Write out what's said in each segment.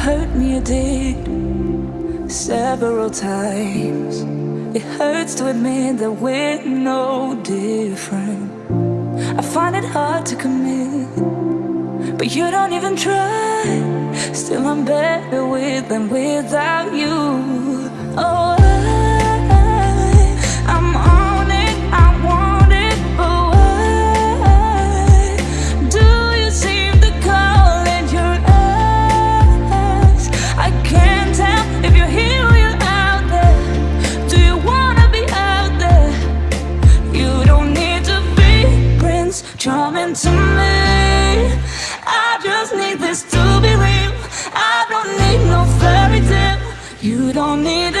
hurt me, you did several times. It hurts to admit that we're no different. I find it hard to commit, but you don't even try. Still, I'm better with than without you. Oh. Charming to me. I just need this to be real. I don't need no fairy tale. You don't need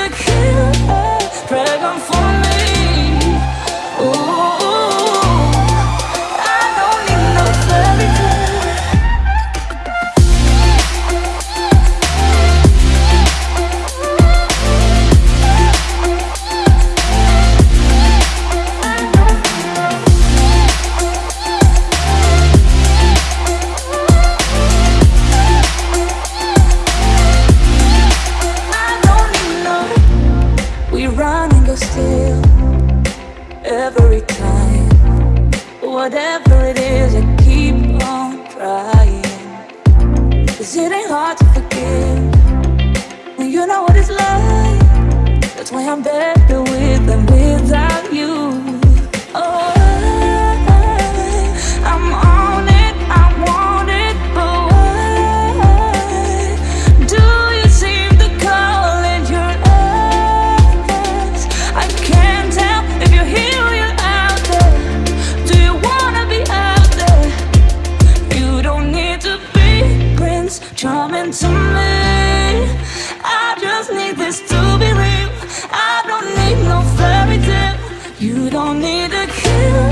still every time. Whatever it is, I keep on trying. Cause it ain't hard to forgive when you know what it's like. That's why I'm better with than just need this to be real. I don't need no fairy tale. You don't need for me